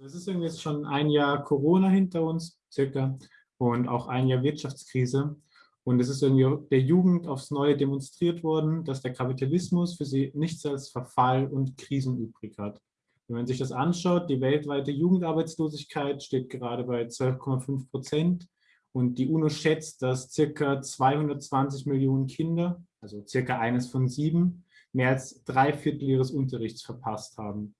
Es ist irgendwie jetzt schon ein Jahr Corona hinter uns, circa, und auch ein Jahr Wirtschaftskrise. Und es ist irgendwie der Jugend aufs Neue demonstriert worden, dass der Kapitalismus für sie nichts als Verfall und Krisen übrig hat. Wenn man sich das anschaut, die weltweite Jugendarbeitslosigkeit steht gerade bei 12,5 Prozent und die UNO schätzt, dass circa 220 Millionen Kinder, also circa eines von sieben, mehr als drei Viertel ihres Unterrichts verpasst haben.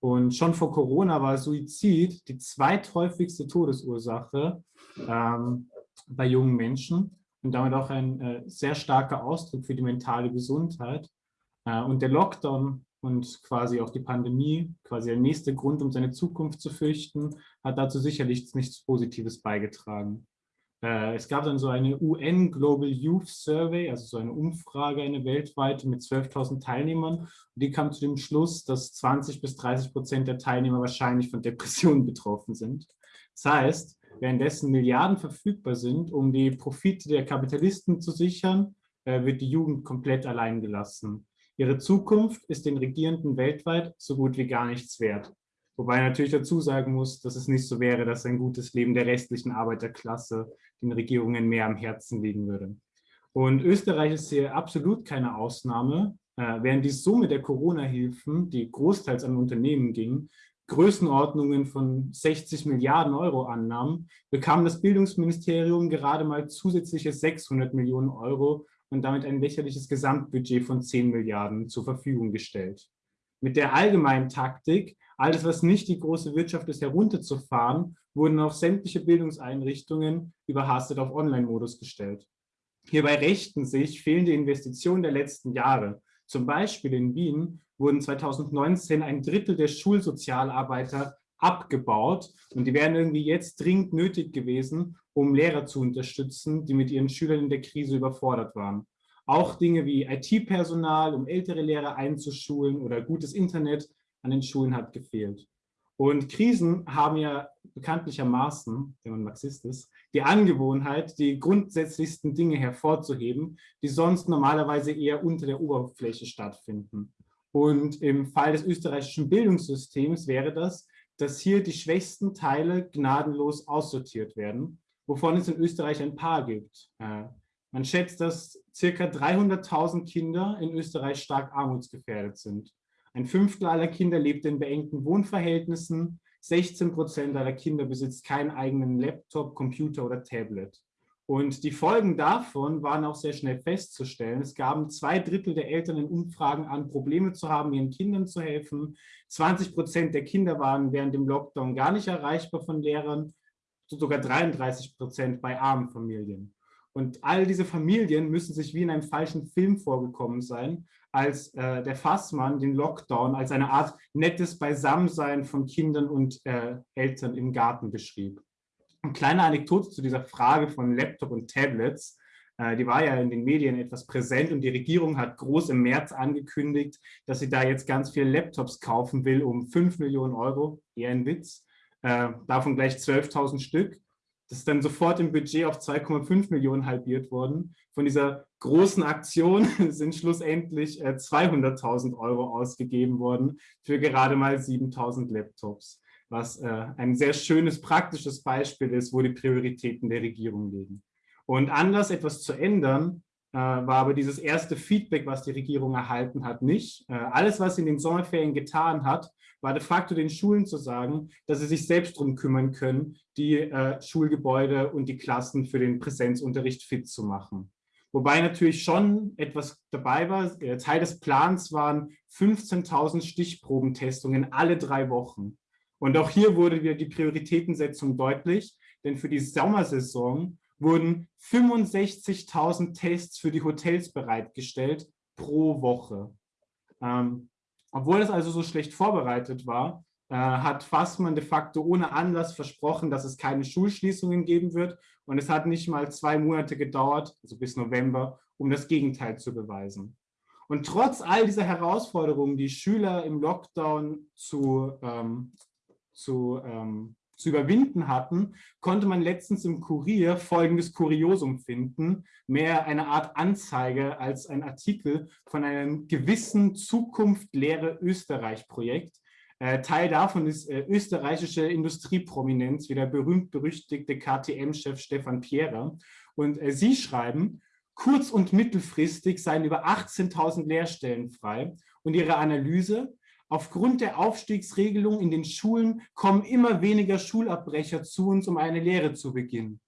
Und schon vor Corona war Suizid die zweithäufigste Todesursache ähm, bei jungen Menschen und damit auch ein äh, sehr starker Ausdruck für die mentale Gesundheit. Äh, und der Lockdown und quasi auch die Pandemie, quasi der nächste Grund, um seine Zukunft zu fürchten, hat dazu sicherlich nichts Positives beigetragen. Äh, es gab dann so eine UN Global Youth Survey, also so eine Umfrage, eine weltweite mit 12.000 Teilnehmern. Und die kam zu dem Schluss, dass 20 bis 30 Prozent der Teilnehmer wahrscheinlich von Depressionen betroffen sind. Das heißt, währenddessen Milliarden verfügbar sind, um die Profite der Kapitalisten zu sichern, äh, wird die Jugend komplett allein gelassen. Ihre Zukunft ist den Regierenden weltweit so gut wie gar nichts wert. Wobei natürlich dazu sagen muss, dass es nicht so wäre, dass ein gutes Leben der restlichen Arbeiterklasse den Regierungen mehr am Herzen liegen würde. Und Österreich ist hier absolut keine Ausnahme. Äh, während die Summe der Corona-Hilfen, die großteils an Unternehmen ging, Größenordnungen von 60 Milliarden Euro annahm, bekam das Bildungsministerium gerade mal zusätzliche 600 Millionen Euro und damit ein lächerliches Gesamtbudget von 10 Milliarden zur Verfügung gestellt. Mit der allgemeinen Taktik, alles, was nicht die große Wirtschaft ist, herunterzufahren, wurden auch sämtliche Bildungseinrichtungen überhastet auf Online-Modus gestellt. Hierbei rächten sich fehlende Investitionen der letzten Jahre. Zum Beispiel in Wien wurden 2019 ein Drittel der Schulsozialarbeiter abgebaut und die wären irgendwie jetzt dringend nötig gewesen, um Lehrer zu unterstützen, die mit ihren Schülern in der Krise überfordert waren. Auch Dinge wie IT-Personal, um ältere Lehrer einzuschulen oder gutes Internet an den Schulen hat gefehlt. Und Krisen haben ja bekanntlichermaßen, wenn man Marxist ist, die Angewohnheit, die grundsätzlichsten Dinge hervorzuheben, die sonst normalerweise eher unter der Oberfläche stattfinden. Und im Fall des österreichischen Bildungssystems wäre das, dass hier die schwächsten Teile gnadenlos aussortiert werden, wovon es in Österreich ein paar gibt. Äh, man schätzt, dass circa 300.000 Kinder in Österreich stark armutsgefährdet sind. Ein Fünftel aller Kinder lebt in beengten Wohnverhältnissen. 16 Prozent aller Kinder besitzt keinen eigenen Laptop, Computer oder Tablet. Und die Folgen davon waren auch sehr schnell festzustellen. Es gaben zwei Drittel der Eltern in Umfragen an, Probleme zu haben, ihren Kindern zu helfen. 20 Prozent der Kinder waren während dem Lockdown gar nicht erreichbar von Lehrern, sogar 33 Prozent bei armen Familien. Und all diese Familien müssen sich wie in einem falschen Film vorgekommen sein, als äh, der Fassmann den Lockdown als eine Art nettes Beisammensein von Kindern und äh, Eltern im Garten beschrieb. Eine kleine Anekdote zu dieser Frage von Laptop und Tablets. Äh, die war ja in den Medien etwas präsent und die Regierung hat groß im März angekündigt, dass sie da jetzt ganz viele Laptops kaufen will um 5 Millionen Euro, eher ein Witz, äh, davon gleich 12.000 Stück. Das ist dann sofort im Budget auf 2,5 Millionen halbiert worden. Von dieser großen Aktion sind schlussendlich 200.000 äh, Euro ausgegeben worden für gerade mal 7.000 Laptops, was äh, ein sehr schönes, praktisches Beispiel ist, wo die Prioritäten der Regierung liegen. Und anders etwas zu ändern, äh, war aber dieses erste Feedback, was die Regierung erhalten hat, nicht. Alles, was sie in den Sommerferien getan hat, war de facto den Schulen zu sagen, dass sie sich selbst darum kümmern können, die Schulgebäude und die Klassen für den Präsenzunterricht fit zu machen. Wobei natürlich schon etwas dabei war. Äh, Teil des Plans waren 15.000 Stichprobentestungen alle drei Wochen. Und auch hier wurde wieder die Prioritätensetzung deutlich, denn für die Sommersaison wurden 65.000 Tests für die Hotels bereitgestellt pro Woche. Ähm, obwohl es also so schlecht vorbereitet war, hat Fassmann de facto ohne Anlass versprochen, dass es keine Schulschließungen geben wird. Und es hat nicht mal zwei Monate gedauert, also bis November, um das Gegenteil zu beweisen. Und trotz all dieser Herausforderungen, die Schüler im Lockdown zu, ähm, zu ähm, zu überwinden hatten, konnte man letztens im Kurier folgendes Kuriosum finden, mehr eine Art Anzeige als ein Artikel von einem gewissen Zukunft Lehre Österreich Projekt. Äh, Teil davon ist äh, österreichische Industrieprominenz, wie der berühmt-berüchtigte KTM-Chef Stefan Pierer. Und äh, sie schreiben, kurz- und mittelfristig seien über 18.000 Lehrstellen frei. Und ihre Analyse, aufgrund der Aufstiegsregelung in den Schulen kommen immer weniger Schulabbrecher zu uns, um eine Lehre zu beginnen.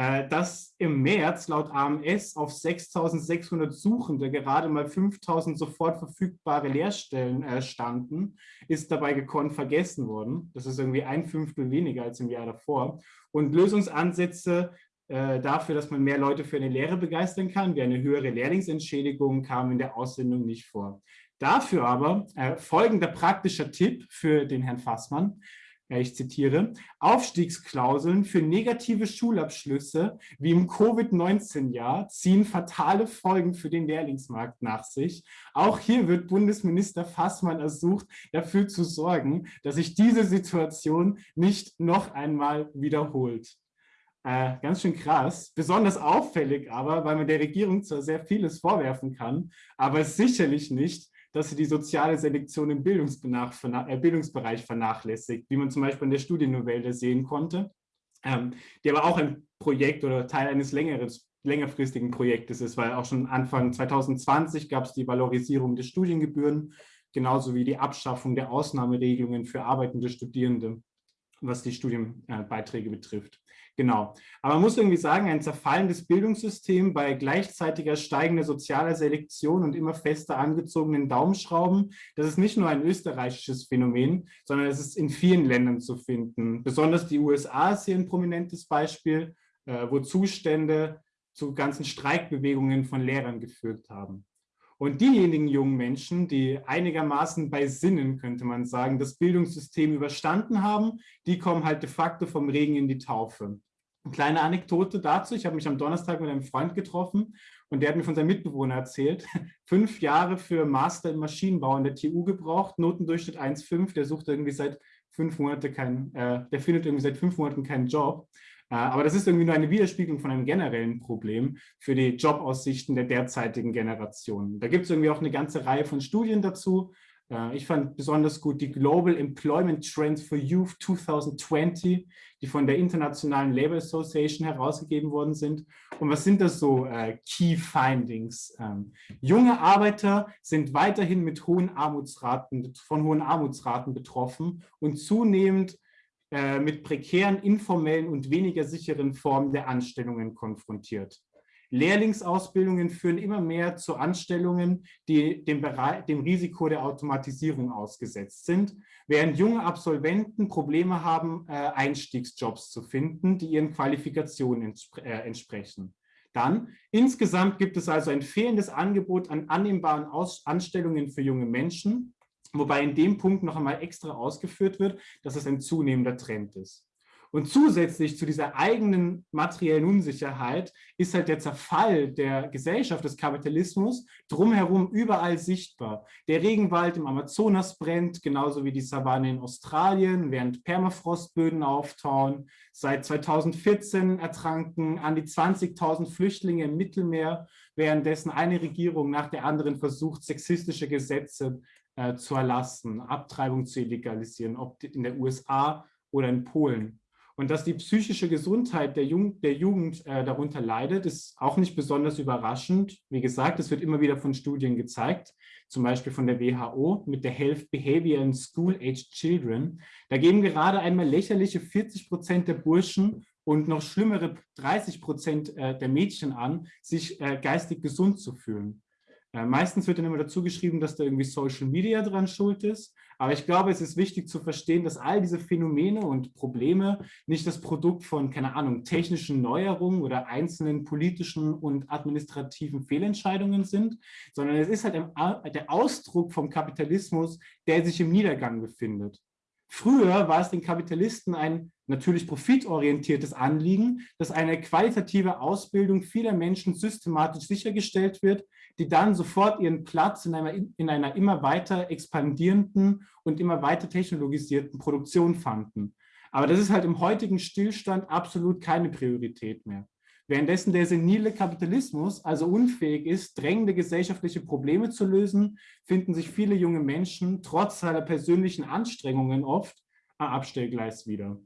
Äh, dass im März laut AMS auf 6.600 Suchende gerade mal 5.000 sofort verfügbare Lehrstellen äh, standen, ist dabei gekonnt vergessen worden. Das ist irgendwie ein Fünftel weniger als im Jahr davor. Und Lösungsansätze äh, dafür, dass man mehr Leute für eine Lehre begeistern kann, wie eine höhere Lehrlingsentschädigung, kamen in der Aussendung nicht vor. Dafür aber äh, folgender praktischer Tipp für den Herrn Fassmann ich zitiere, Aufstiegsklauseln für negative Schulabschlüsse wie im Covid-19-Jahr ziehen fatale Folgen für den Lehrlingsmarkt nach sich. Auch hier wird Bundesminister Fassmann ersucht, dafür zu sorgen, dass sich diese Situation nicht noch einmal wiederholt. Äh, ganz schön krass, besonders auffällig aber, weil man der Regierung zwar sehr vieles vorwerfen kann, aber sicherlich nicht, dass sie die soziale Selektion im äh, Bildungsbereich vernachlässigt, wie man zum Beispiel in der Studiennovelle sehen konnte, ähm, die aber auch ein Projekt oder Teil eines längeres, längerfristigen Projektes ist, weil auch schon Anfang 2020 gab es die Valorisierung der Studiengebühren, genauso wie die Abschaffung der Ausnahmeregelungen für arbeitende Studierende, was die Studienbeiträge betrifft. Genau. Aber man muss irgendwie sagen, ein zerfallendes Bildungssystem bei gleichzeitiger steigender sozialer Selektion und immer fester angezogenen Daumenschrauben, das ist nicht nur ein österreichisches Phänomen, sondern es ist in vielen Ländern zu finden. Besonders die USA ist hier ein prominentes Beispiel, äh, wo Zustände zu ganzen Streikbewegungen von Lehrern geführt haben. Und diejenigen jungen Menschen, die einigermaßen bei Sinnen, könnte man sagen, das Bildungssystem überstanden haben, die kommen halt de facto vom Regen in die Taufe. Eine kleine Anekdote dazu, ich habe mich am Donnerstag mit einem Freund getroffen und der hat mir von seinem Mitbewohner erzählt, fünf Jahre für Master im Maschinenbau in der TU gebraucht, Notendurchschnitt 1,5, der sucht irgendwie seit fünf Monate keinen, äh, der findet irgendwie seit fünf Monaten keinen Job. Äh, aber das ist irgendwie nur eine Widerspiegelung von einem generellen Problem für die Jobaussichten der derzeitigen Generation. Da gibt es irgendwie auch eine ganze Reihe von Studien dazu. Äh, ich fand besonders gut die Global Employment Trends for Youth 2020, die von der Internationalen Labour Association herausgegeben worden sind. Und was sind das so äh, Key Findings? Ähm, junge Arbeiter sind weiterhin mit hohen Armutsraten, von hohen Armutsraten betroffen und zunehmend mit prekären, informellen und weniger sicheren Formen der Anstellungen konfrontiert. Lehrlingsausbildungen führen immer mehr zu Anstellungen, die dem, dem Risiko der Automatisierung ausgesetzt sind, während junge Absolventen Probleme haben, äh, Einstiegsjobs zu finden, die ihren Qualifikationen äh, entsprechen. Dann, insgesamt gibt es also ein fehlendes Angebot an annehmbaren Anstellungen für junge Menschen, Wobei in dem Punkt noch einmal extra ausgeführt wird, dass es ein zunehmender Trend ist. Und zusätzlich zu dieser eigenen materiellen Unsicherheit ist halt der Zerfall der Gesellschaft des Kapitalismus drumherum überall sichtbar. Der Regenwald im Amazonas brennt, genauso wie die Savanne in Australien, während Permafrostböden auftauen. Seit 2014 ertranken an die 20.000 Flüchtlinge im Mittelmeer, währenddessen eine Regierung nach der anderen versucht, sexistische Gesetze äh, zu erlassen, Abtreibung zu legalisieren, ob in der USA oder in Polen. Und dass die psychische Gesundheit der, Jung der Jugend äh, darunter leidet, ist auch nicht besonders überraschend. Wie gesagt, es wird immer wieder von Studien gezeigt, zum Beispiel von der WHO mit der Health Behavior in School-Aged Children. Da geben gerade einmal lächerliche 40 Prozent der Burschen und noch schlimmere 30 Prozent äh, der Mädchen an, sich äh, geistig gesund zu fühlen. Äh, meistens wird dann immer dazu geschrieben, dass da irgendwie Social Media dran schuld ist. Aber ich glaube, es ist wichtig zu verstehen, dass all diese Phänomene und Probleme nicht das Produkt von, keine Ahnung, technischen Neuerungen oder einzelnen politischen und administrativen Fehlentscheidungen sind, sondern es ist halt der Ausdruck vom Kapitalismus, der sich im Niedergang befindet. Früher war es den Kapitalisten ein natürlich profitorientiertes Anliegen, dass eine qualitative Ausbildung vieler Menschen systematisch sichergestellt wird, die dann sofort ihren Platz in einer, in einer immer weiter expandierenden und immer weiter technologisierten Produktion fanden. Aber das ist halt im heutigen Stillstand absolut keine Priorität mehr. Währenddessen der senile Kapitalismus also unfähig ist, drängende gesellschaftliche Probleme zu lösen, finden sich viele junge Menschen trotz seiner persönlichen Anstrengungen oft am Abstellgleis wieder.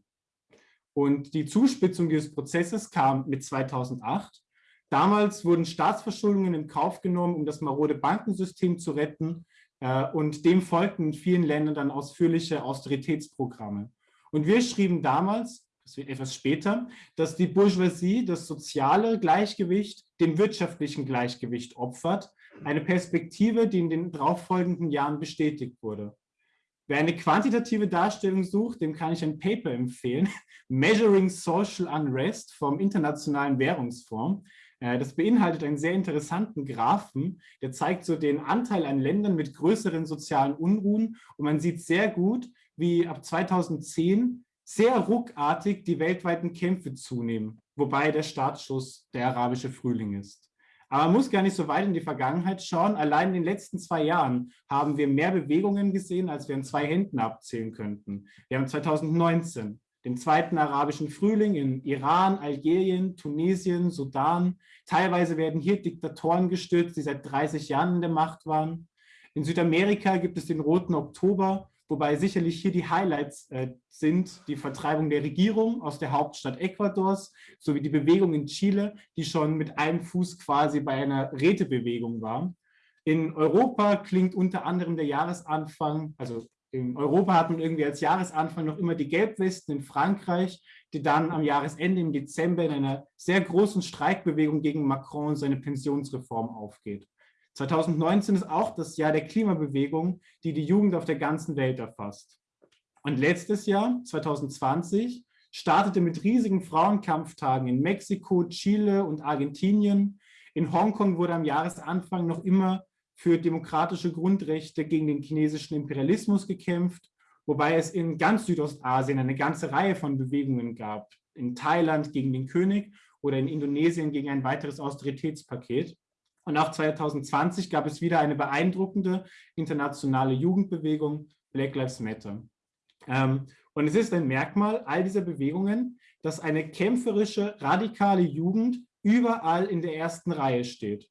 Und die Zuspitzung dieses Prozesses kam mit 2008. Damals wurden Staatsverschuldungen in Kauf genommen, um das marode Bankensystem zu retten. Äh, und dem folgten in vielen Ländern dann ausführliche Austeritätsprogramme. Und wir schrieben damals, das wird etwas später, dass die Bourgeoisie das soziale Gleichgewicht dem wirtschaftlichen Gleichgewicht opfert. Eine Perspektive, die in den darauffolgenden Jahren bestätigt wurde. Wer eine quantitative Darstellung sucht, dem kann ich ein Paper empfehlen, Measuring Social Unrest vom Internationalen Währungsfonds. Äh, das beinhaltet einen sehr interessanten Graphen, der zeigt so den Anteil an Ländern mit größeren sozialen Unruhen und man sieht sehr gut, wie ab 2010 sehr ruckartig die weltweiten Kämpfe zunehmen, wobei der Startschuss der arabische Frühling ist. Aber man muss gar nicht so weit in die Vergangenheit schauen. Allein in den letzten zwei Jahren haben wir mehr Bewegungen gesehen, als wir in zwei Händen abzählen könnten. Wir haben 2019 den zweiten arabischen Frühling in Iran, Algerien, Tunesien, Sudan. Teilweise werden hier Diktatoren gestürzt, die seit 30 Jahren in der Macht waren. In Südamerika gibt es den Roten Oktober, wobei sicherlich hier die Highlights äh, sind die Vertreibung der Regierung aus der Hauptstadt Ecuadors sowie die Bewegung in Chile, die schon mit einem Fuß quasi bei einer Rätebewegung war. In Europa klingt unter anderem der Jahresanfang, also in Europa hat man irgendwie als Jahresanfang noch immer die Gelbwesten in Frankreich, die dann am Jahresende im Dezember in einer sehr großen Streikbewegung gegen Macron und seine Pensionsreform aufgeht. 2019 ist auch das Jahr der Klimabewegung, die die Jugend auf der ganzen Welt erfasst. Und letztes Jahr, 2020, startete mit riesigen Frauenkampftagen in Mexiko, Chile und Argentinien. In Hongkong wurde am Jahresanfang noch immer für demokratische Grundrechte gegen den chinesischen Imperialismus gekämpft, wobei es in ganz Südostasien eine ganze Reihe von Bewegungen gab. In Thailand gegen den König oder in Indonesien gegen ein weiteres Austeritätspaket. Und auch 2020 gab es wieder eine beeindruckende internationale Jugendbewegung, Black Lives Matter. Ähm, und es ist ein Merkmal all dieser Bewegungen, dass eine kämpferische, radikale Jugend überall in der ersten Reihe steht.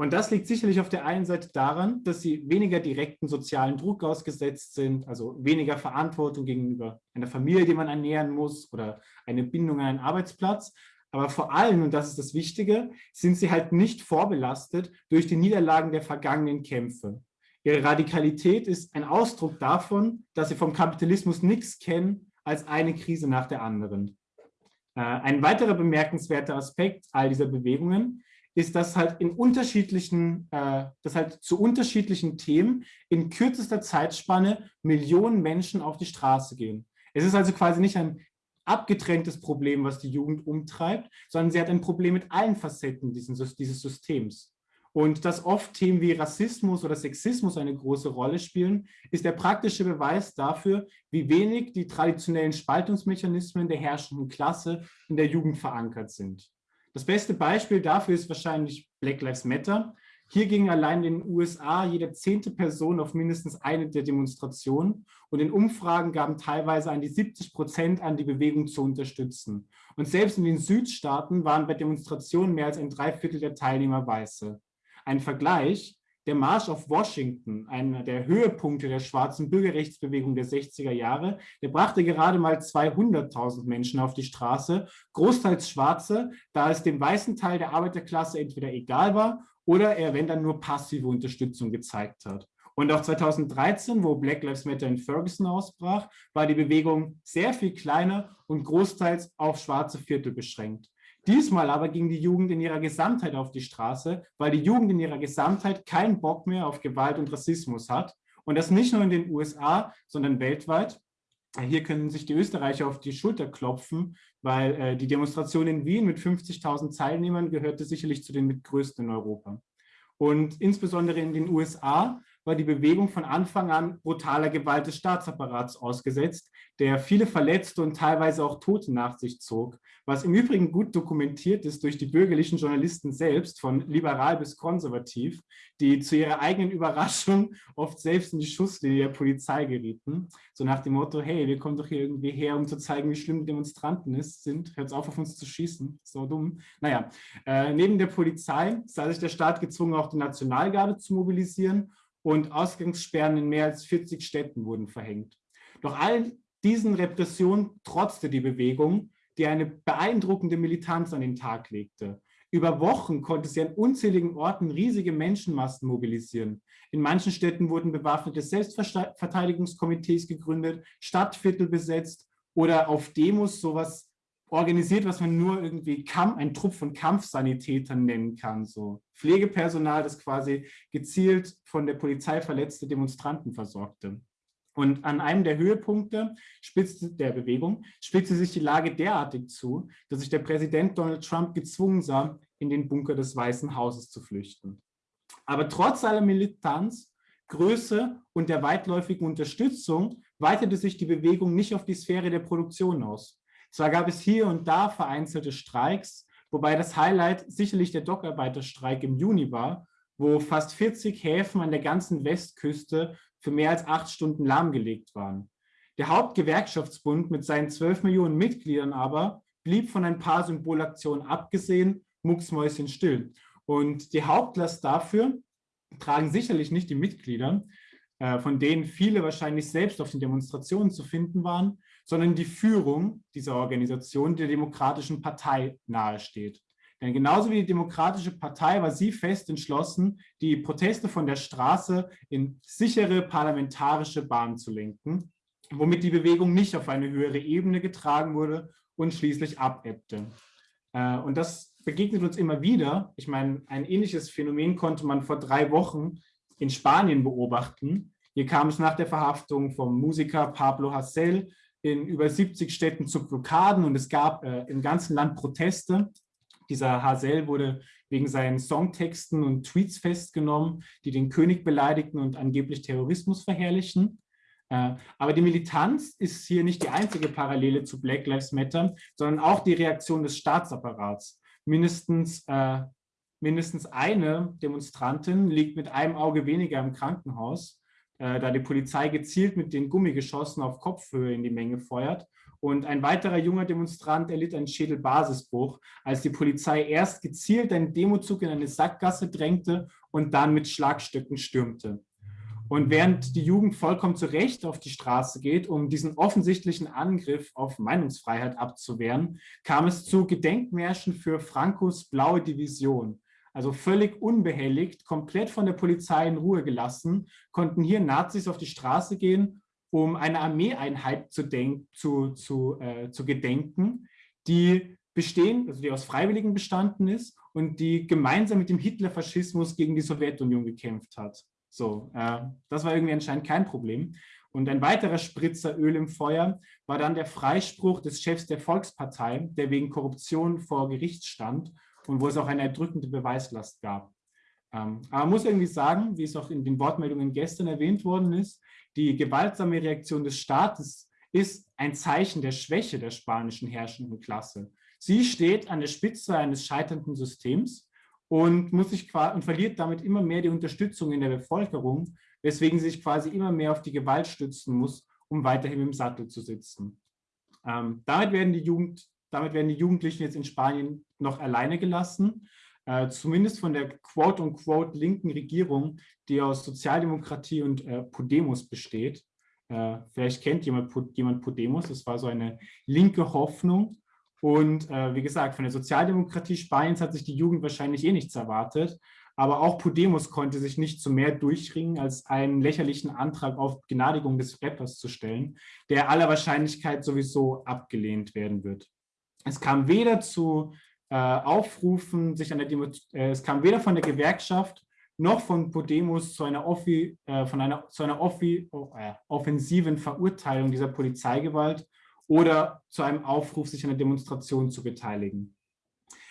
Und das liegt sicherlich auf der einen Seite daran, dass sie weniger direkten sozialen Druck ausgesetzt sind, also weniger Verantwortung gegenüber einer Familie, die man ernähren muss oder eine Bindung an einen Arbeitsplatz, aber vor allem, und das ist das Wichtige, sind sie halt nicht vorbelastet durch die Niederlagen der vergangenen Kämpfe. Ihre Radikalität ist ein Ausdruck davon, dass sie vom Kapitalismus nichts kennen als eine Krise nach der anderen. Äh, ein weiterer bemerkenswerter Aspekt all dieser Bewegungen ist, dass halt in unterschiedlichen, äh, dass halt zu unterschiedlichen Themen in kürzester Zeitspanne Millionen Menschen auf die Straße gehen. Es ist also quasi nicht ein abgetrenntes Problem, was die Jugend umtreibt, sondern sie hat ein Problem mit allen Facetten dieses, dieses Systems. Und dass oft Themen wie Rassismus oder Sexismus eine große Rolle spielen, ist der praktische Beweis dafür, wie wenig die traditionellen Spaltungsmechanismen der herrschenden Klasse in der Jugend verankert sind. Das beste Beispiel dafür ist wahrscheinlich Black Lives Matter, hier ging allein in den USA jede zehnte Person auf mindestens eine der Demonstrationen und in Umfragen gaben teilweise an die 70 Prozent an, die Bewegung zu unterstützen. Und selbst in den Südstaaten waren bei Demonstrationen mehr als ein Dreiviertel der Teilnehmer Weiße. Ein Vergleich, der Marsch auf Washington, einer der Höhepunkte der schwarzen Bürgerrechtsbewegung der 60er Jahre, der brachte gerade mal 200.000 Menschen auf die Straße, großteils Schwarze, da es dem weißen Teil der Arbeiterklasse entweder egal war oder er, wenn dann nur passive Unterstützung gezeigt hat. Und auch 2013, wo Black Lives Matter in Ferguson ausbrach, war die Bewegung sehr viel kleiner und großteils auf schwarze Viertel beschränkt. Diesmal aber ging die Jugend in ihrer Gesamtheit auf die Straße, weil die Jugend in ihrer Gesamtheit keinen Bock mehr auf Gewalt und Rassismus hat. Und das nicht nur in den USA, sondern weltweit. Hier können sich die Österreicher auf die Schulter klopfen, weil äh, die Demonstration in Wien mit 50.000 Teilnehmern gehörte sicherlich zu den mitgrößten in Europa. Und insbesondere in den USA war die Bewegung von Anfang an brutaler Gewalt des Staatsapparats ausgesetzt, der viele Verletzte und teilweise auch Tote nach sich zog, was im Übrigen gut dokumentiert ist durch die bürgerlichen Journalisten selbst, von liberal bis konservativ, die zu ihrer eigenen Überraschung oft selbst in die Schusslinie der Polizei gerieten, so nach dem Motto, hey, wir kommen doch hier irgendwie her, um zu zeigen, wie schlimm Demonstranten ist, sind, hört auf, auf uns zu schießen, so dumm. Naja, äh, neben der Polizei sah sich der Staat gezwungen, auch die Nationalgarde zu mobilisieren und Ausgangssperren in mehr als 40 Städten wurden verhängt. Doch all diesen Repressionen trotzte die Bewegung, die eine beeindruckende Militanz an den Tag legte. Über Wochen konnte sie an unzähligen Orten riesige Menschenmassen mobilisieren. In manchen Städten wurden bewaffnete Selbstverteidigungskomitees gegründet, Stadtviertel besetzt oder auf Demos sowas organisiert, was man nur irgendwie Kampf, ein Trupp von Kampfsanitätern nennen kann. So Pflegepersonal, das quasi gezielt von der Polizei verletzte Demonstranten versorgte. Und an einem der Höhepunkte spitzte, der Bewegung spitzte sich die Lage derartig zu, dass sich der Präsident Donald Trump gezwungen sah, in den Bunker des Weißen Hauses zu flüchten. Aber trotz aller Militanz, Größe und der weitläufigen Unterstützung weitete sich die Bewegung nicht auf die Sphäre der Produktion aus. Zwar gab es hier und da vereinzelte Streiks, wobei das Highlight sicherlich der Dockarbeiterstreik im Juni war, wo fast 40 Häfen an der ganzen Westküste für mehr als acht Stunden lahmgelegt waren. Der Hauptgewerkschaftsbund mit seinen 12 Millionen Mitgliedern aber blieb von ein paar Symbolaktionen abgesehen, mucksmäuschenstill. Und die Hauptlast dafür tragen sicherlich nicht die Mitglieder, von denen viele wahrscheinlich selbst auf den Demonstrationen zu finden waren, sondern die Führung dieser Organisation der Demokratischen Partei nahesteht. Denn genauso wie die Demokratische Partei war sie fest entschlossen, die Proteste von der Straße in sichere parlamentarische Bahnen zu lenken, womit die Bewegung nicht auf eine höhere Ebene getragen wurde und schließlich abebbte. Äh, und das begegnet uns immer wieder. Ich meine, ein ähnliches Phänomen konnte man vor drei Wochen in Spanien beobachten. Hier kam es nach der Verhaftung vom Musiker Pablo Hasél in über 70 Städten zu Blockaden und es gab äh, im ganzen Land Proteste dieser Hazel wurde wegen seinen Songtexten und Tweets festgenommen, die den König beleidigten und angeblich Terrorismus verherrlichen. Äh, aber die Militanz ist hier nicht die einzige Parallele zu Black Lives Matter, sondern auch die Reaktion des Staatsapparats. Mindestens, äh, mindestens eine Demonstrantin liegt mit einem Auge weniger im Krankenhaus, äh, da die Polizei gezielt mit den Gummigeschossen auf Kopfhöhe in die Menge feuert und ein weiterer junger Demonstrant erlitt einen Schädelbasisbruch, als die Polizei erst gezielt einen Demozug in eine Sackgasse drängte und dann mit Schlagstöcken stürmte. Und während die Jugend vollkommen zu Recht auf die Straße geht, um diesen offensichtlichen Angriff auf Meinungsfreiheit abzuwehren, kam es zu Gedenkmärschen für Francos blaue Division. Also völlig unbehelligt, komplett von der Polizei in Ruhe gelassen, konnten hier Nazis auf die Straße gehen um eine Armeeeinheit zu, zu, zu, äh, zu gedenken, die bestehen, also die aus Freiwilligen bestanden ist und die gemeinsam mit dem Hitlerfaschismus gegen die Sowjetunion gekämpft hat. So, äh, das war irgendwie anscheinend kein Problem. Und ein weiterer Spritzer Öl im Feuer war dann der Freispruch des Chefs der Volkspartei, der wegen Korruption vor Gericht stand und wo es auch eine erdrückende Beweislast gab. Ähm, aber man muss irgendwie sagen, wie es auch in den Wortmeldungen gestern erwähnt worden ist, die gewaltsame Reaktion des Staates ist ein Zeichen der Schwäche der spanischen herrschenden Klasse. Sie steht an der Spitze eines scheiternden Systems und, muss sich, und verliert damit immer mehr die Unterstützung in der Bevölkerung, weswegen sie sich quasi immer mehr auf die Gewalt stützen muss, um weiterhin im Sattel zu sitzen. Ähm, damit, werden die Jugend, damit werden die Jugendlichen jetzt in Spanien noch alleine gelassen äh, zumindest von der quote-unquote linken Regierung, die aus Sozialdemokratie und äh, Podemos besteht. Äh, vielleicht kennt jemand, jemand Podemos, das war so eine linke Hoffnung. Und äh, wie gesagt, von der Sozialdemokratie Spaniens hat sich die Jugend wahrscheinlich eh nichts erwartet. Aber auch Podemos konnte sich nicht zu mehr durchringen, als einen lächerlichen Antrag auf Gnadigung des Rappers zu stellen, der aller Wahrscheinlichkeit sowieso abgelehnt werden wird. Es kam weder zu äh, aufrufen, sich an der Demo, äh, es kam weder von der Gewerkschaft noch von Podemos zu einer, Offi, äh, von einer, zu einer Offi, oh, äh, offensiven Verurteilung dieser Polizeigewalt oder zu einem Aufruf, sich an der Demonstration zu beteiligen.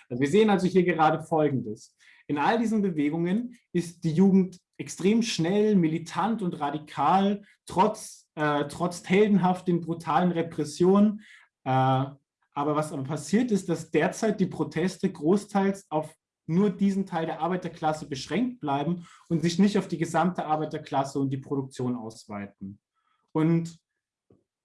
Also wir sehen also hier gerade Folgendes. In all diesen Bewegungen ist die Jugend extrem schnell, militant und radikal, trotz, äh, trotz heldenhaften, brutalen Repressionen. Äh, aber was aber passiert ist, dass derzeit die Proteste großteils auf nur diesen Teil der Arbeiterklasse beschränkt bleiben und sich nicht auf die gesamte Arbeiterklasse und die Produktion ausweiten. Und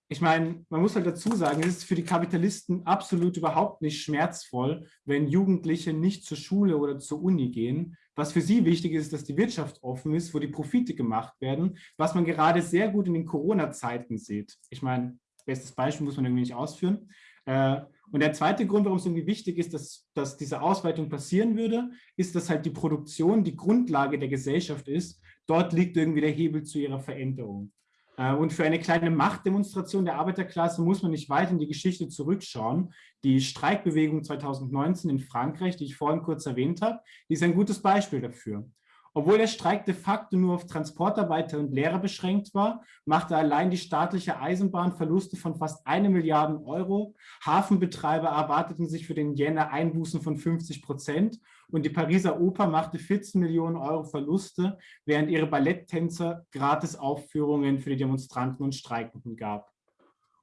ich meine, man muss halt dazu sagen, es ist für die Kapitalisten absolut überhaupt nicht schmerzvoll, wenn Jugendliche nicht zur Schule oder zur Uni gehen. Was für sie wichtig ist, dass die Wirtschaft offen ist, wo die Profite gemacht werden, was man gerade sehr gut in den Corona-Zeiten sieht. Ich meine, bestes Beispiel muss man irgendwie nicht ausführen. Äh, und der zweite Grund, warum es irgendwie wichtig ist, dass, dass diese Ausweitung passieren würde, ist, dass halt die Produktion die Grundlage der Gesellschaft ist. Dort liegt irgendwie der Hebel zu ihrer Veränderung. Äh, und für eine kleine Machtdemonstration der Arbeiterklasse muss man nicht weit in die Geschichte zurückschauen. Die Streikbewegung 2019 in Frankreich, die ich vorhin kurz erwähnt habe, die ist ein gutes Beispiel dafür. Obwohl der Streik de facto nur auf Transportarbeiter und Lehrer beschränkt war, machte allein die staatliche Eisenbahn Verluste von fast eine Milliarde Euro. Hafenbetreiber erwarteten sich für den Jänner Einbußen von 50 Prozent und die Pariser Oper machte 14 Millionen Euro Verluste, während ihre Balletttänzer gratis Aufführungen für die Demonstranten und Streikenden gab.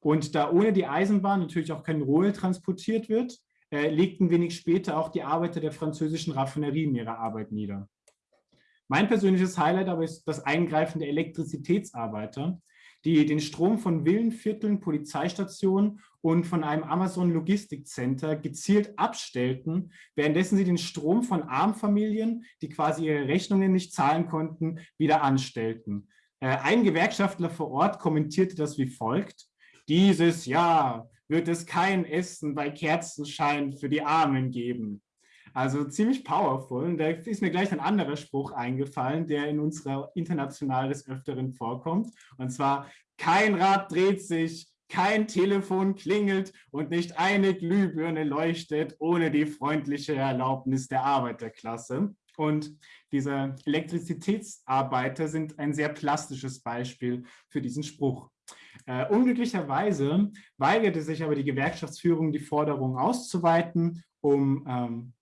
Und da ohne die Eisenbahn natürlich auch kein Rohöl transportiert wird, äh, legten wenig später auch die Arbeiter der französischen Raffinerien ihre Arbeit nieder. Mein persönliches Highlight aber ist das Eingreifen der Elektrizitätsarbeiter, die den Strom von Villenvierteln, Polizeistationen und von einem Amazon-Logistikcenter gezielt abstellten, währenddessen sie den Strom von Armfamilien, die quasi ihre Rechnungen nicht zahlen konnten, wieder anstellten. Äh, ein Gewerkschaftler vor Ort kommentierte das wie folgt. Dieses Jahr wird es kein Essen bei Kerzenschein für die Armen geben. Also ziemlich powerful. Und da ist mir gleich ein anderer Spruch eingefallen, der in unserer International des Öfteren vorkommt. Und zwar, kein Rad dreht sich, kein Telefon klingelt und nicht eine Glühbirne leuchtet ohne die freundliche Erlaubnis der Arbeiterklasse. Und diese Elektrizitätsarbeiter sind ein sehr plastisches Beispiel für diesen Spruch. Äh, unglücklicherweise weigerte sich aber die Gewerkschaftsführung, die Forderung auszuweiten, um ähm,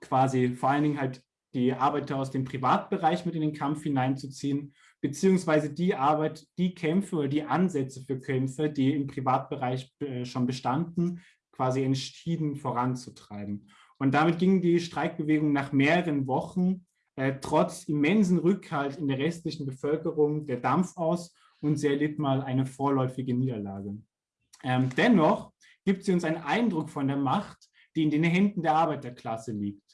quasi vor allen Dingen halt die Arbeiter aus dem Privatbereich mit in den Kampf hineinzuziehen, beziehungsweise die Arbeit, die Kämpfe oder die Ansätze für Kämpfe, die im Privatbereich äh, schon bestanden, quasi entschieden voranzutreiben. Und damit ging die Streikbewegung nach mehreren Wochen äh, trotz immensen Rückhalt in der restlichen Bevölkerung der Dampf aus und sie erlitt mal eine vorläufige Niederlage. Ähm, dennoch gibt sie uns einen Eindruck von der Macht, die in den Händen der Arbeiterklasse liegt.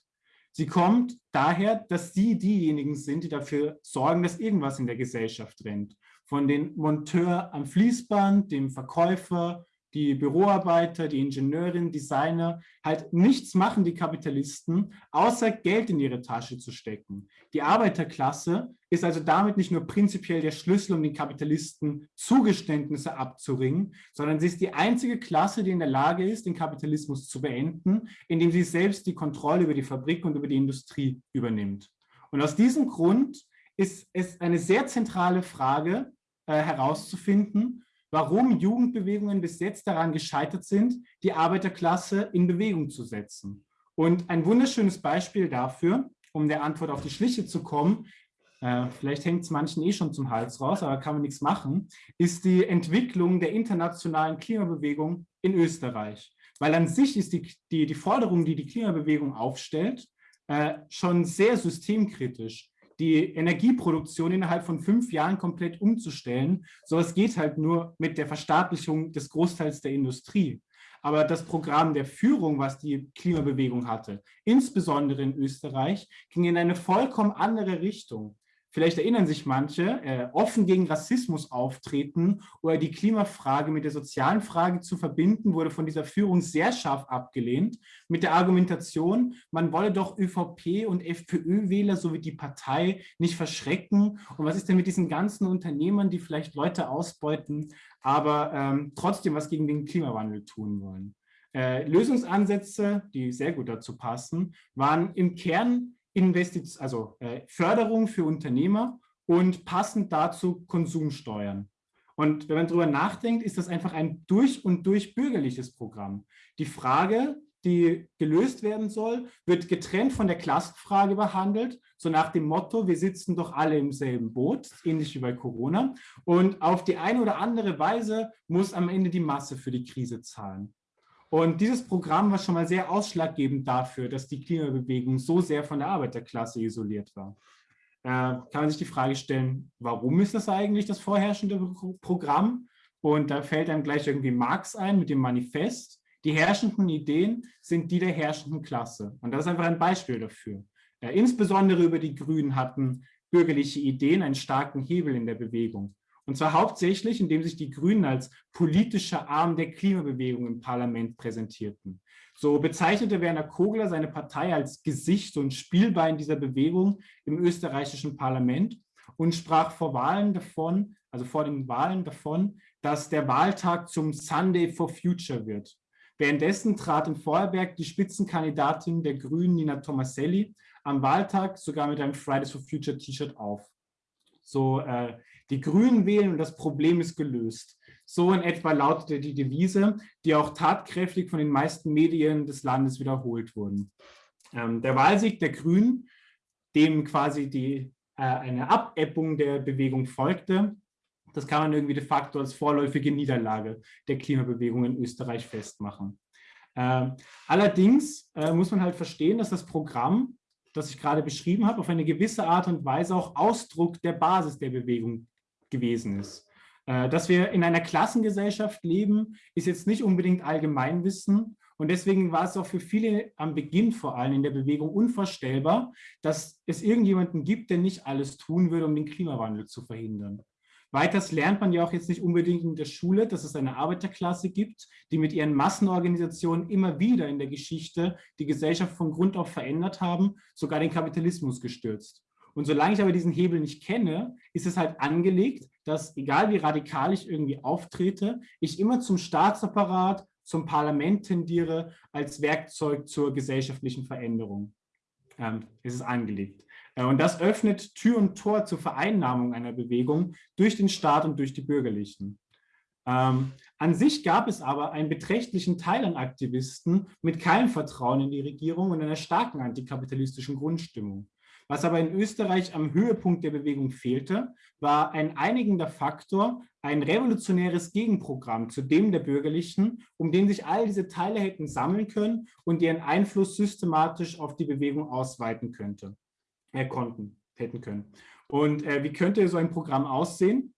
Sie kommt daher, dass sie diejenigen sind, die dafür sorgen, dass irgendwas in der Gesellschaft rennt. Von den Monteur am Fließband, dem Verkäufer, die Büroarbeiter, die Ingenieurin, Designer halt nichts machen, die Kapitalisten, außer Geld in ihre Tasche zu stecken. Die Arbeiterklasse ist also damit nicht nur prinzipiell der Schlüssel, um den Kapitalisten Zugeständnisse abzuringen, sondern sie ist die einzige Klasse, die in der Lage ist, den Kapitalismus zu beenden, indem sie selbst die Kontrolle über die Fabrik und über die Industrie übernimmt. Und aus diesem Grund ist es eine sehr zentrale Frage äh, herauszufinden, warum Jugendbewegungen bis jetzt daran gescheitert sind, die Arbeiterklasse in Bewegung zu setzen. Und ein wunderschönes Beispiel dafür, um der Antwort auf die Schliche zu kommen, äh, vielleicht hängt es manchen eh schon zum Hals raus, aber kann man nichts machen, ist die Entwicklung der internationalen Klimabewegung in Österreich. Weil an sich ist die, die, die Forderung, die die Klimabewegung aufstellt, äh, schon sehr systemkritisch die Energieproduktion innerhalb von fünf Jahren komplett umzustellen. So es geht halt nur mit der Verstaatlichung des Großteils der Industrie. Aber das Programm der Führung, was die Klimabewegung hatte, insbesondere in Österreich, ging in eine vollkommen andere Richtung vielleicht erinnern sich manche, äh, offen gegen Rassismus auftreten oder die Klimafrage mit der sozialen Frage zu verbinden, wurde von dieser Führung sehr scharf abgelehnt, mit der Argumentation, man wolle doch ÖVP und FPÖ-Wähler sowie die Partei nicht verschrecken. Und was ist denn mit diesen ganzen Unternehmern, die vielleicht Leute ausbeuten, aber ähm, trotzdem was gegen den Klimawandel tun wollen? Äh, Lösungsansätze, die sehr gut dazu passen, waren im Kern Investiz also äh, Förderung für Unternehmer und passend dazu Konsumsteuern. Und wenn man darüber nachdenkt, ist das einfach ein durch und durch bürgerliches Programm. Die Frage, die gelöst werden soll, wird getrennt von der Klassenfrage behandelt, so nach dem Motto, wir sitzen doch alle im selben Boot, ähnlich wie bei Corona. Und auf die eine oder andere Weise muss am Ende die Masse für die Krise zahlen. Und dieses Programm war schon mal sehr ausschlaggebend dafür, dass die Klimabewegung so sehr von der Arbeiterklasse isoliert war. Äh, kann man sich die Frage stellen, warum ist das eigentlich das vorherrschende Programm? Und da fällt einem gleich irgendwie Marx ein mit dem Manifest. Die herrschenden Ideen sind die der herrschenden Klasse. Und das ist einfach ein Beispiel dafür. Äh, insbesondere über die Grünen hatten bürgerliche Ideen einen starken Hebel in der Bewegung. Und zwar hauptsächlich, indem sich die Grünen als politischer Arm der Klimabewegung im Parlament präsentierten. So bezeichnete Werner Kogler seine Partei als Gesicht und Spielbein dieser Bewegung im österreichischen Parlament und sprach vor Wahlen davon, also vor den Wahlen davon, dass der Wahltag zum Sunday for Future wird. Währenddessen trat in Vorarlberg die Spitzenkandidatin der Grünen, Nina Tomaselli, am Wahltag sogar mit einem Fridays for Future T-Shirt auf. So, äh, die Grünen wählen und das Problem ist gelöst. So in etwa lautete die Devise, die auch tatkräftig von den meisten Medien des Landes wiederholt wurden. Ähm, der Wahlsieg der Grünen, dem quasi die, äh, eine Abeppung der Bewegung folgte, das kann man irgendwie de facto als vorläufige Niederlage der Klimabewegung in Österreich festmachen. Ähm, allerdings äh, muss man halt verstehen, dass das Programm, das ich gerade beschrieben habe, auf eine gewisse Art und Weise auch Ausdruck der Basis der Bewegung gewesen ist. Äh, dass wir in einer Klassengesellschaft leben, ist jetzt nicht unbedingt Allgemeinwissen. Und deswegen war es auch für viele am Beginn vor allem in der Bewegung unvorstellbar, dass es irgendjemanden gibt, der nicht alles tun würde, um den Klimawandel zu verhindern. Weiters lernt man ja auch jetzt nicht unbedingt in der Schule, dass es eine Arbeiterklasse gibt, die mit ihren Massenorganisationen immer wieder in der Geschichte die Gesellschaft von Grund auf verändert haben, sogar den Kapitalismus gestürzt. Und solange ich aber diesen Hebel nicht kenne, ist es halt angelegt, dass, egal wie radikal ich irgendwie auftrete, ich immer zum Staatsapparat, zum Parlament tendiere als Werkzeug zur gesellschaftlichen Veränderung. Ähm, ist es angelegt. Äh, und das öffnet Tür und Tor zur Vereinnahmung einer Bewegung durch den Staat und durch die Bürgerlichen. Ähm, an sich gab es aber einen beträchtlichen Teil an Aktivisten mit keinem Vertrauen in die Regierung und einer starken antikapitalistischen Grundstimmung. Was aber in Österreich am Höhepunkt der Bewegung fehlte, war ein einigender Faktor, ein revolutionäres Gegenprogramm zu dem der Bürgerlichen, um den sich all diese Teile hätten sammeln können und ihren Einfluss systematisch auf die Bewegung ausweiten könnte, äh, konnten, hätten können. Und äh, wie könnte so ein Programm aussehen?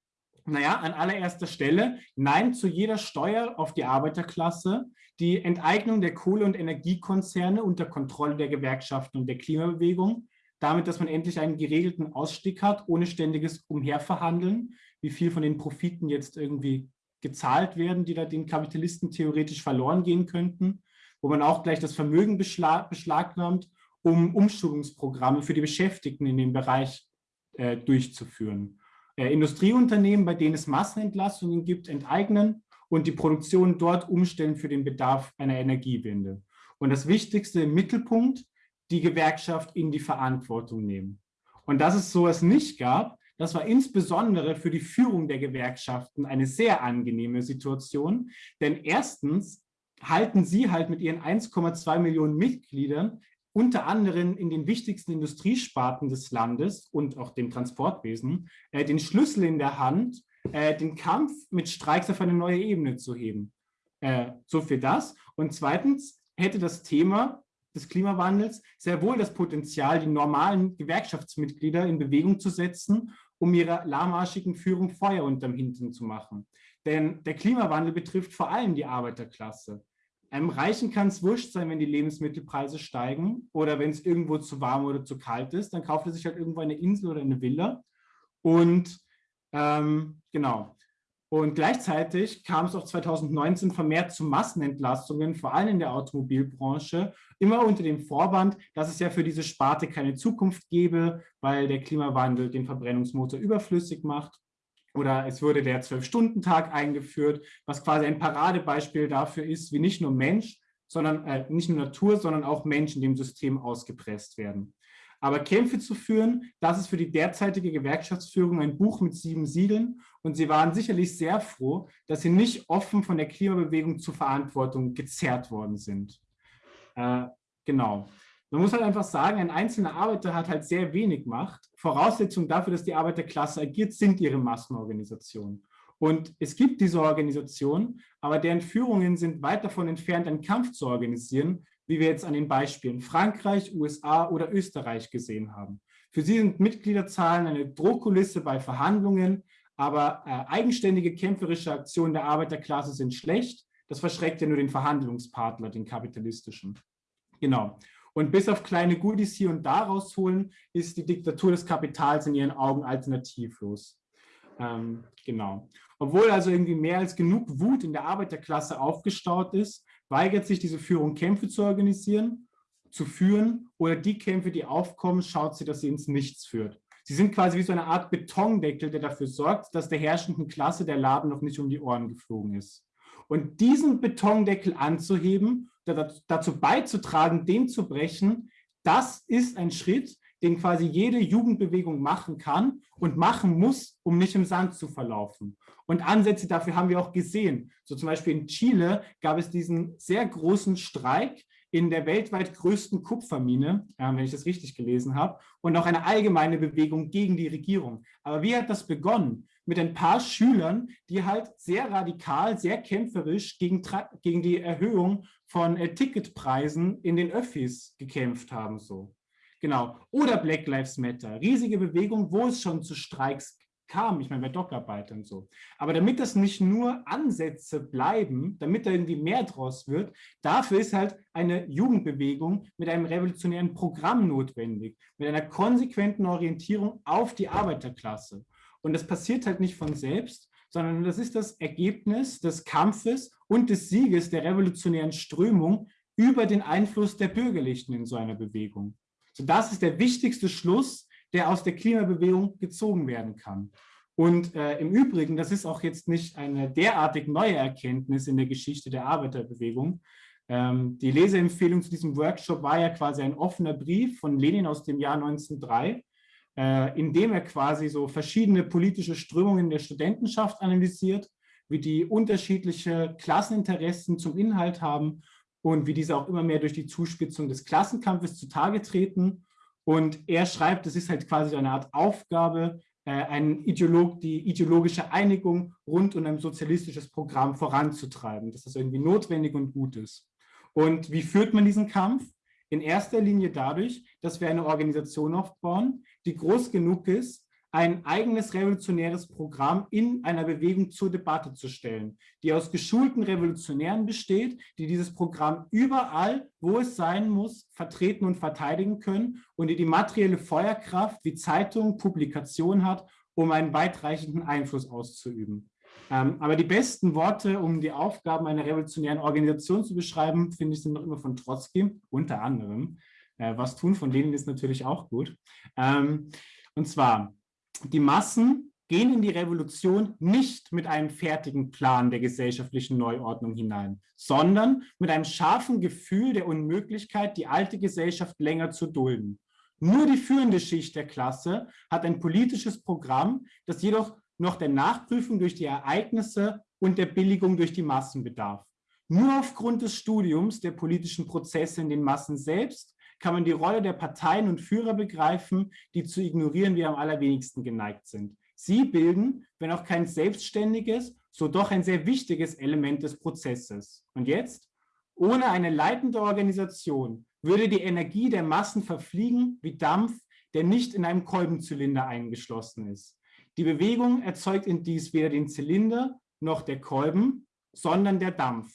Naja, an allererster Stelle Nein zu jeder Steuer auf die Arbeiterklasse, die Enteignung der Kohle- und Energiekonzerne unter Kontrolle der Gewerkschaften und der Klimabewegung, damit, dass man endlich einen geregelten Ausstieg hat, ohne ständiges Umherverhandeln, wie viel von den Profiten jetzt irgendwie gezahlt werden, die da den Kapitalisten theoretisch verloren gehen könnten, wo man auch gleich das Vermögen beschlag, beschlagnahmt, um Umschulungsprogramme für die Beschäftigten in dem Bereich äh, durchzuführen. Äh, Industrieunternehmen, bei denen es Massenentlassungen gibt, enteignen und die Produktion dort umstellen für den Bedarf einer Energiewende. Und das Wichtigste im Mittelpunkt die Gewerkschaft in die Verantwortung nehmen. Und dass es sowas nicht gab, das war insbesondere für die Führung der Gewerkschaften eine sehr angenehme Situation, denn erstens halten sie halt mit ihren 1,2 Millionen Mitgliedern unter anderem in den wichtigsten Industriesparten des Landes und auch dem Transportwesen äh, den Schlüssel in der Hand, äh, den Kampf mit Streiks auf eine neue Ebene zu heben. Äh, so für das. Und zweitens hätte das Thema des Klimawandels sehr wohl das Potenzial, die normalen Gewerkschaftsmitglieder in Bewegung zu setzen, um ihrer lahmarschigen Führung Feuer unterm Hintern zu machen. Denn der Klimawandel betrifft vor allem die Arbeiterklasse. Einem Reichen kann es wurscht sein, wenn die Lebensmittelpreise steigen oder wenn es irgendwo zu warm oder zu kalt ist, dann kauft er sich halt irgendwo eine Insel oder eine Villa. Und ähm, genau, und gleichzeitig kam es auch 2019 vermehrt zu Massenentlassungen, vor allem in der Automobilbranche, immer unter dem Vorwand, dass es ja für diese Sparte keine Zukunft gäbe, weil der Klimawandel den Verbrennungsmotor überflüssig macht. Oder es wurde der Zwölf-Stunden-Tag eingeführt, was quasi ein Paradebeispiel dafür ist, wie nicht nur Mensch, sondern äh, nicht nur Natur, sondern auch Menschen dem System ausgepresst werden. Aber Kämpfe zu führen, das ist für die derzeitige Gewerkschaftsführung ein Buch mit sieben Siegeln. Und sie waren sicherlich sehr froh, dass sie nicht offen von der Klimabewegung zur Verantwortung gezerrt worden sind. Äh, genau. Man muss halt einfach sagen, ein einzelner Arbeiter hat halt sehr wenig Macht. Voraussetzung dafür, dass die Arbeiterklasse agiert, sind ihre Massenorganisationen. Und es gibt diese Organisationen, aber deren Führungen sind weit davon entfernt, einen Kampf zu organisieren, wie wir jetzt an den Beispielen Frankreich, USA oder Österreich gesehen haben. Für sie sind Mitgliederzahlen eine Drohkulisse bei Verhandlungen, aber äh, eigenständige kämpferische Aktionen der Arbeiterklasse sind schlecht. Das verschreckt ja nur den Verhandlungspartner, den kapitalistischen. Genau. Und bis auf kleine Goodies hier und da rausholen, ist die Diktatur des Kapitals in ihren Augen alternativlos. Ähm, genau. Obwohl also irgendwie mehr als genug Wut in der Arbeiterklasse aufgestaut ist, weigert sich diese Führung, Kämpfe zu organisieren, zu führen oder die Kämpfe, die aufkommen, schaut sie, dass sie ins Nichts führt. Sie sind quasi wie so eine Art Betondeckel, der dafür sorgt, dass der herrschenden Klasse der Laden noch nicht um die Ohren geflogen ist. Und diesen Betondeckel anzuheben, dazu beizutragen, den zu brechen, das ist ein Schritt, den quasi jede Jugendbewegung machen kann und machen muss, um nicht im Sand zu verlaufen. Und Ansätze dafür haben wir auch gesehen. So zum Beispiel in Chile gab es diesen sehr großen Streik in der weltweit größten Kupfermine, äh, wenn ich das richtig gelesen habe, und auch eine allgemeine Bewegung gegen die Regierung. Aber wie hat das begonnen? Mit ein paar Schülern, die halt sehr radikal, sehr kämpferisch gegen, gegen die Erhöhung von äh, Ticketpreisen in den Öffis gekämpft haben. So. Genau. Oder Black Lives Matter. Riesige Bewegung, wo es schon zu Streiks kam, ich meine bei Dockarbeit und so. Aber damit das nicht nur Ansätze bleiben, damit da irgendwie mehr draus wird, dafür ist halt eine Jugendbewegung mit einem revolutionären Programm notwendig, mit einer konsequenten Orientierung auf die Arbeiterklasse. Und das passiert halt nicht von selbst, sondern das ist das Ergebnis des Kampfes und des Sieges der revolutionären Strömung über den Einfluss der Bürgerlichen in so einer Bewegung. So, das ist der wichtigste Schluss, der aus der Klimabewegung gezogen werden kann. Und äh, im Übrigen, das ist auch jetzt nicht eine derartig neue Erkenntnis in der Geschichte der Arbeiterbewegung. Ähm, die Leseempfehlung zu diesem Workshop war ja quasi ein offener Brief von Lenin aus dem Jahr 1903, äh, in dem er quasi so verschiedene politische Strömungen der Studentenschaft analysiert, wie die unterschiedliche Klasseninteressen zum Inhalt haben und wie diese auch immer mehr durch die Zuspitzung des Klassenkampfes zutage treten. Und er schreibt, das ist halt quasi eine Art Aufgabe, äh, ein Ideolog, die ideologische Einigung rund um ein sozialistisches Programm voranzutreiben, dass das irgendwie notwendig und gut ist. Und wie führt man diesen Kampf? In erster Linie dadurch, dass wir eine Organisation aufbauen, die groß genug ist, ein eigenes revolutionäres Programm in einer Bewegung zur Debatte zu stellen, die aus geschulten Revolutionären besteht, die dieses Programm überall, wo es sein muss, vertreten und verteidigen können und die die materielle Feuerkraft wie Zeitung, Publikation hat, um einen weitreichenden Einfluss auszuüben. Ähm, aber die besten Worte, um die Aufgaben einer revolutionären Organisation zu beschreiben, finde ich, sind noch immer von Trotzki, unter anderem. Äh, was tun von denen ist natürlich auch gut. Ähm, und zwar, die Massen gehen in die Revolution nicht mit einem fertigen Plan der gesellschaftlichen Neuordnung hinein, sondern mit einem scharfen Gefühl der Unmöglichkeit, die alte Gesellschaft länger zu dulden. Nur die führende Schicht der Klasse hat ein politisches Programm, das jedoch noch der Nachprüfung durch die Ereignisse und der Billigung durch die Massen bedarf. Nur aufgrund des Studiums der politischen Prozesse in den Massen selbst kann man die Rolle der Parteien und Führer begreifen, die zu ignorieren wir am allerwenigsten geneigt sind. Sie bilden, wenn auch kein selbstständiges, so doch ein sehr wichtiges Element des Prozesses. Und jetzt? Ohne eine leitende Organisation würde die Energie der Massen verfliegen wie Dampf, der nicht in einem Kolbenzylinder eingeschlossen ist. Die Bewegung erzeugt in dies weder den Zylinder noch der Kolben, sondern der Dampf.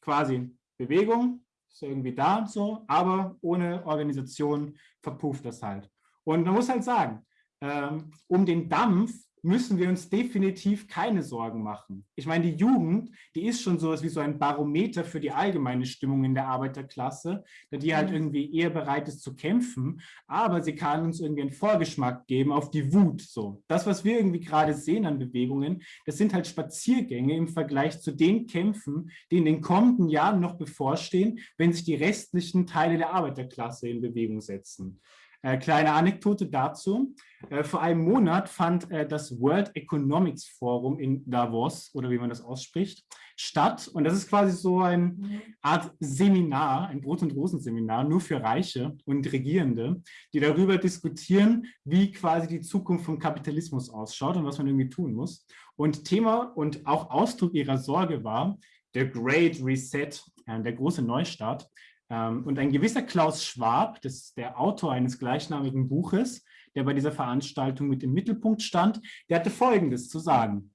Quasi Bewegung ist irgendwie da so, aber ohne Organisation verpufft das halt. Und man muss halt sagen, ähm, um den Dampf müssen wir uns definitiv keine Sorgen machen. Ich meine, die Jugend, die ist schon sowas wie so ein Barometer für die allgemeine Stimmung in der Arbeiterklasse, da die halt mhm. irgendwie eher bereit ist zu kämpfen, aber sie kann uns irgendwie einen Vorgeschmack geben auf die Wut. So, Das, was wir irgendwie gerade sehen an Bewegungen, das sind halt Spaziergänge im Vergleich zu den Kämpfen, die in den kommenden Jahren noch bevorstehen, wenn sich die restlichen Teile der Arbeiterklasse in Bewegung setzen. Äh, kleine Anekdote dazu. Äh, vor einem Monat fand äh, das World Economics Forum in Davos, oder wie man das ausspricht, statt. Und das ist quasi so eine mhm. Art Seminar, ein Brot- und Rosen-Seminar, nur für Reiche und Regierende, die darüber diskutieren, wie quasi die Zukunft vom Kapitalismus ausschaut und was man irgendwie tun muss. Und Thema und auch Ausdruck ihrer Sorge war der Great Reset, der große Neustart. Ähm, und ein gewisser Klaus Schwab, das ist der Autor eines gleichnamigen Buches, der bei dieser Veranstaltung mit im Mittelpunkt stand, der hatte Folgendes zu sagen.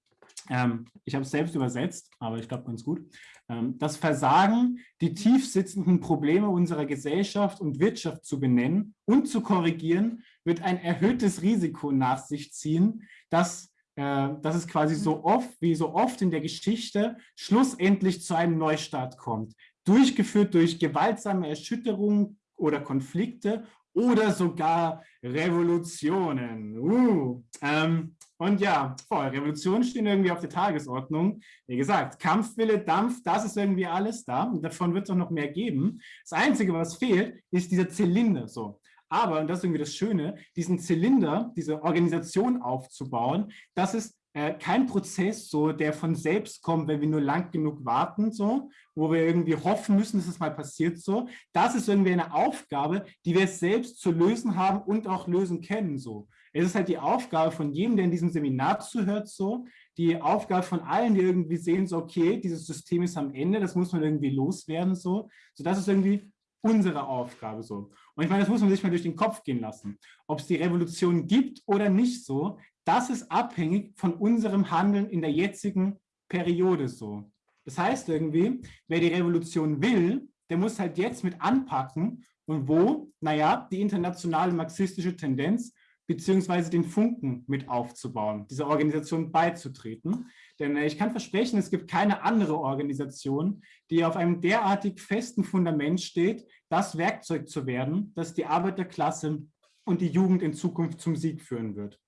Ähm, ich habe es selbst übersetzt, aber ich glaube ganz gut. Ähm, das Versagen, die tief sitzenden Probleme unserer Gesellschaft und Wirtschaft zu benennen und zu korrigieren, wird ein erhöhtes Risiko nach sich ziehen, dass, äh, dass es quasi so oft wie so oft in der Geschichte schlussendlich zu einem Neustart kommt. Durchgeführt durch gewaltsame Erschütterungen oder Konflikte oder sogar Revolutionen. Uh, ähm, und ja, voll, Revolutionen stehen irgendwie auf der Tagesordnung. Wie gesagt, Kampfwille, Dampf, das ist irgendwie alles da. Und davon wird es auch noch mehr geben. Das Einzige, was fehlt, ist dieser Zylinder. So. Aber, und das ist irgendwie das Schöne, diesen Zylinder, diese Organisation aufzubauen, das ist äh, kein Prozess, so, der von selbst kommt, wenn wir nur lang genug warten, so, wo wir irgendwie hoffen müssen, dass es mal passiert. So. Das ist irgendwie eine Aufgabe, die wir selbst zu lösen haben und auch lösen können. So. Es ist halt die Aufgabe von jedem, der in diesem Seminar zuhört, so, die Aufgabe von allen, die irgendwie sehen, so, okay, dieses System ist am Ende, das muss man irgendwie loswerden. So, so das ist irgendwie unsere Aufgabe so. Und ich meine, das muss man sich mal durch den Kopf gehen lassen. Ob es die Revolution gibt oder nicht so, das ist abhängig von unserem Handeln in der jetzigen Periode so. Das heißt irgendwie, wer die Revolution will, der muss halt jetzt mit anpacken und wo? Naja, die internationale marxistische Tendenz beziehungsweise den Funken mit aufzubauen, dieser Organisation beizutreten. Denn äh, ich kann versprechen, es gibt keine andere Organisation, die auf einem derartig festen Fundament steht, das Werkzeug zu werden, das die Arbeiterklasse und die Jugend in Zukunft zum Sieg führen wird.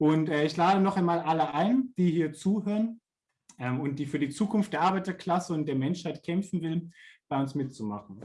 Und äh, ich lade noch einmal alle ein, die hier zuhören ähm, und die für die Zukunft der Arbeiterklasse und der Menschheit kämpfen will, bei uns mitzumachen.